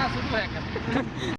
na azul do Reca.